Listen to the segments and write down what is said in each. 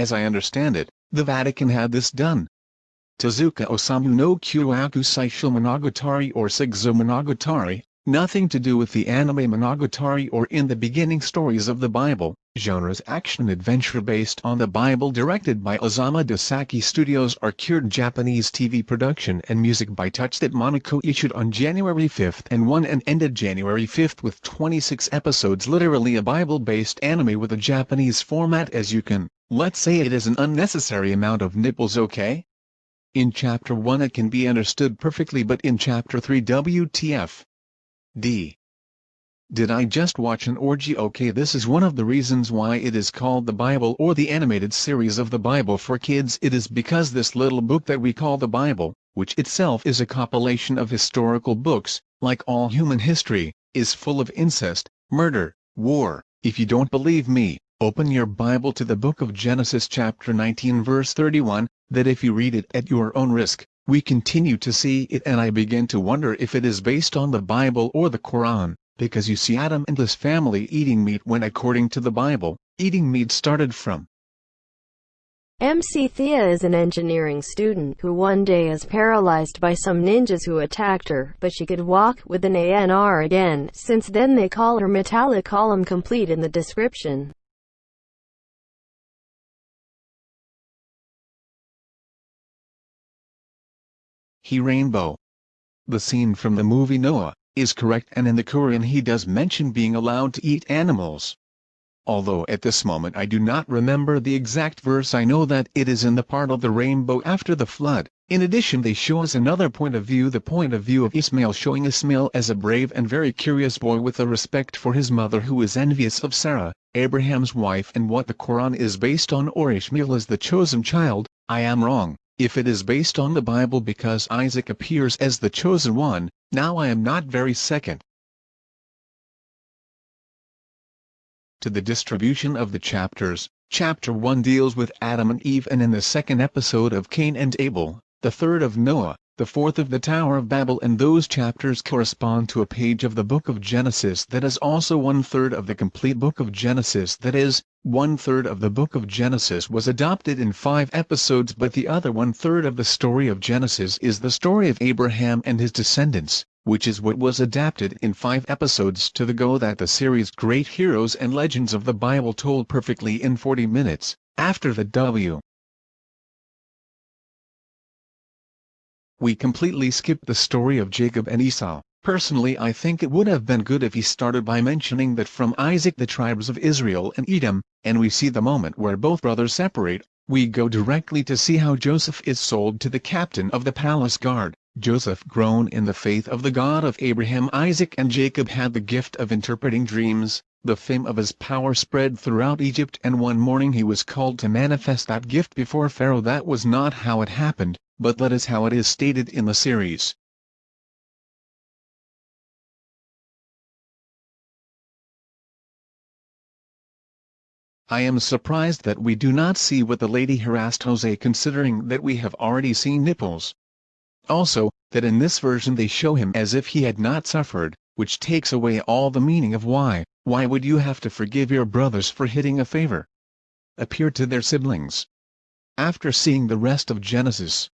as I understand it, the Vatican had this done. Tezuka Osamu no Kyuyaku Seisho Monogatari or Sigzo Monogatari, nothing to do with the anime Monogatari or in the beginning stories of the Bible, genres action-adventure based on the Bible directed by Osamu Dezaki Studios are cured Japanese TV production and music by Touch that Monaco issued on January 5 and won and ended January 5 with 26 episodes literally a Bible-based anime with a Japanese format as you can, let's say it is an unnecessary amount of nipples okay? In chapter 1 it can be understood perfectly but in chapter 3 WTF D. Did I just watch an orgy? Okay this is one of the reasons why it is called the Bible or the animated series of the Bible for kids it is because this little book that we call the Bible, which itself is a compilation of historical books, like all human history, is full of incest, murder, war. If you don't believe me, open your Bible to the book of Genesis chapter 19 verse 31, that if you read it at your own risk, we continue to see it and I begin to wonder if it is based on the Bible or the Quran, because you see Adam and his family eating meat when according to the Bible, eating meat started from. MC Thea is an engineering student who one day is paralyzed by some ninjas who attacked her, but she could walk with an ANR again, since then they call her metallic column complete in the description. He rainbow. The scene from the movie Noah, is correct and in the Quran he does mention being allowed to eat animals. Although at this moment I do not remember the exact verse I know that it is in the part of the rainbow after the flood. In addition they show us another point of view the point of view of Ismail showing Ismail as a brave and very curious boy with a respect for his mother who is envious of Sarah, Abraham's wife and what the Quran is based on or Ishmael is the chosen child, I am wrong if it is based on the Bible because Isaac appears as the chosen one, now I am not very second. To the distribution of the chapters, chapter 1 deals with Adam and Eve and in the second episode of Cain and Abel, the third of Noah, the fourth of the Tower of Babel and those chapters correspond to a page of the book of Genesis that is also one-third of the complete book of Genesis that is, one-third of the book of Genesis was adopted in five episodes but the other one-third of the story of Genesis is the story of Abraham and his descendants, which is what was adapted in five episodes to the go that the series Great Heroes and Legends of the Bible told perfectly in 40 minutes, after the W. We completely skipped the story of Jacob and Esau. Personally I think it would have been good if he started by mentioning that from Isaac the tribes of Israel and Edom, and we see the moment where both brothers separate, we go directly to see how Joseph is sold to the captain of the palace guard. Joseph grown in the faith of the God of Abraham Isaac and Jacob had the gift of interpreting dreams, the fame of his power spread throughout Egypt and one morning he was called to manifest that gift before Pharaoh that was not how it happened, but that is how it is stated in the series. I am surprised that we do not see what the lady harassed Jose considering that we have already seen nipples. Also, that in this version they show him as if he had not suffered, which takes away all the meaning of why, why would you have to forgive your brothers for hitting a favor? Appear to their siblings. After seeing the rest of Genesis,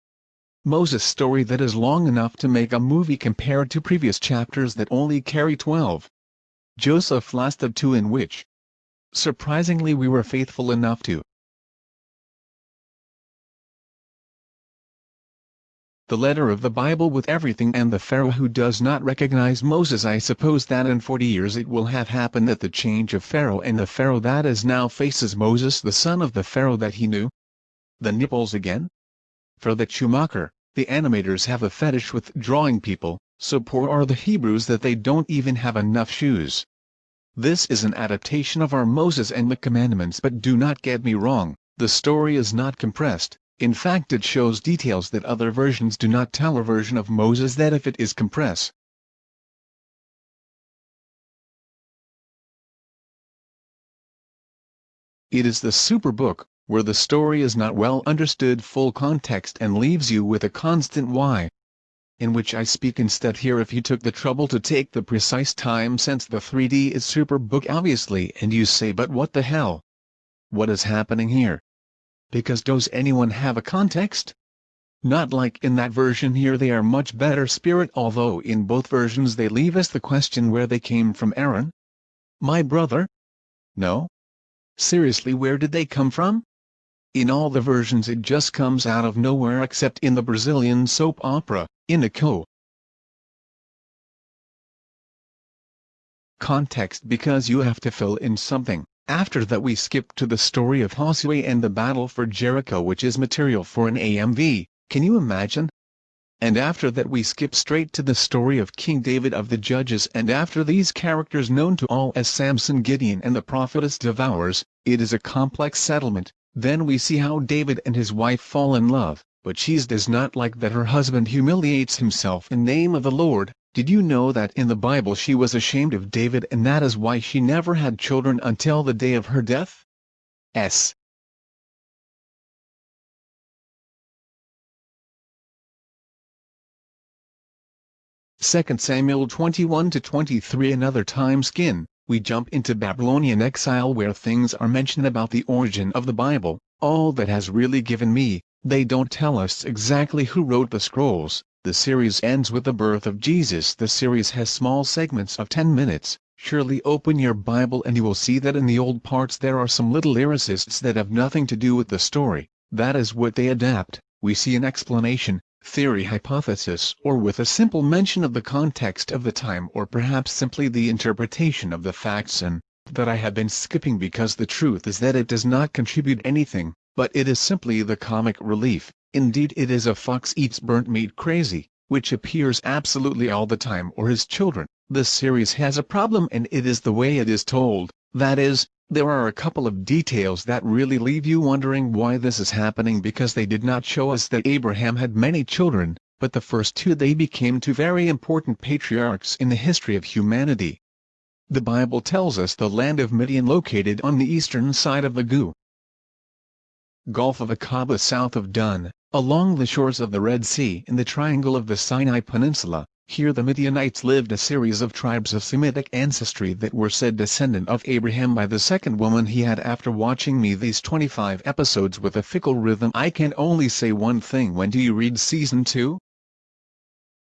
Moses' story that is long enough to make a movie compared to previous chapters that only carry 12. Joseph lasted two in which, surprisingly we were faithful enough to. The letter of the Bible with everything and the Pharaoh who does not recognize Moses I suppose that in 40 years it will have happened that the change of Pharaoh and the Pharaoh that is now faces Moses the son of the Pharaoh that he knew. The nipples again? For that Schumacher, the animators have a fetish with drawing people, so poor are the Hebrews that they don't even have enough shoes. This is an adaptation of our Moses and the Commandments but do not get me wrong, the story is not compressed, in fact it shows details that other versions do not tell a version of Moses that if it is compressed. It is the superbook, where the story is not well understood full context and leaves you with a constant why, in which I speak instead here if you took the trouble to take the precise time since the 3D is super book obviously and you say but what the hell? What is happening here? Because does anyone have a context? Not like in that version here they are much better spirit although in both versions they leave us the question where they came from Aaron? My brother? No? Seriously where did they come from? In all the versions it just comes out of nowhere except in the Brazilian soap opera, Inico. Context because you have to fill in something. After that we skip to the story of Josue and the battle for Jericho which is material for an AMV, can you imagine? And after that we skip straight to the story of King David of the Judges and after these characters known to all as Samson Gideon and the prophetess Deborah, it is a complex settlement, then we see how David and his wife fall in love, but she does not like that her husband humiliates himself in name of the Lord. Did you know that in the Bible she was ashamed of David and that is why she never had children until the day of her death? S. Second Samuel 21 to 23 Another time skin we jump into Babylonian exile where things are mentioned about the origin of the Bible, all that has really given me, they don't tell us exactly who wrote the scrolls, the series ends with the birth of Jesus. The series has small segments of 10 minutes, surely open your Bible and you will see that in the old parts there are some little lyricists that have nothing to do with the story, that is what they adapt, we see an explanation, theory hypothesis or with a simple mention of the context of the time or perhaps simply the interpretation of the facts and that I have been skipping because the truth is that it does not contribute anything, but it is simply the comic relief, indeed it is a fox eats burnt meat crazy, which appears absolutely all the time or his children. This series has a problem and it is the way it is told, that is, there are a couple of details that really leave you wondering why this is happening because they did not show us that Abraham had many children, but the first two they became two very important patriarchs in the history of humanity. The Bible tells us the land of Midian located on the eastern side of the Gu. Gulf of Aqaba south of Dun, along the shores of the Red Sea in the triangle of the Sinai Peninsula, here the Midianites lived a series of tribes of Semitic ancestry that were said descendant of Abraham by the second woman he had after watching me these 25 episodes with a fickle rhythm I can only say one thing when do you read season 2?